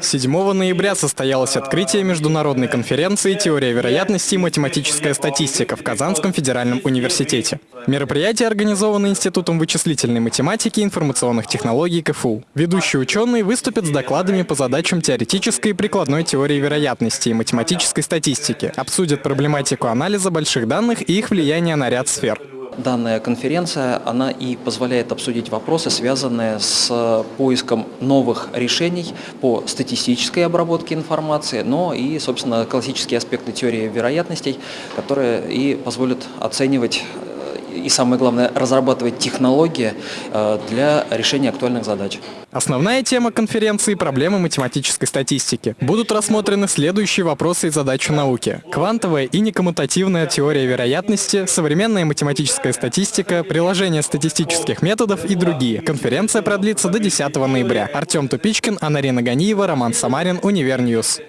7 ноября состоялось открытие международной конференции «Теория вероятности и математическая статистика» в Казанском федеральном университете. Мероприятие организовано Институтом вычислительной математики и информационных технологий КФУ. Ведущие ученые выступят с докладами по задачам теоретической и прикладной теории вероятности и математической статистики, обсудят проблематику анализа больших данных и их влияние на ряд сфер. Данная конференция, она и позволяет обсудить вопросы, связанные с поиском новых решений по статистической обработке информации, но и, собственно, классические аспекты теории вероятностей, которые и позволят оценивать и самое главное, разрабатывать технологии э, для решения актуальных задач. Основная тема конференции – проблемы математической статистики. Будут рассмотрены следующие вопросы и задачи науки. Квантовая и некоммутативная теория вероятности, современная математическая статистика, приложение статистических методов и другие. Конференция продлится до 10 ноября. Артем Тупичкин, Анарина Ганиева, Роман Самарин, Univer News.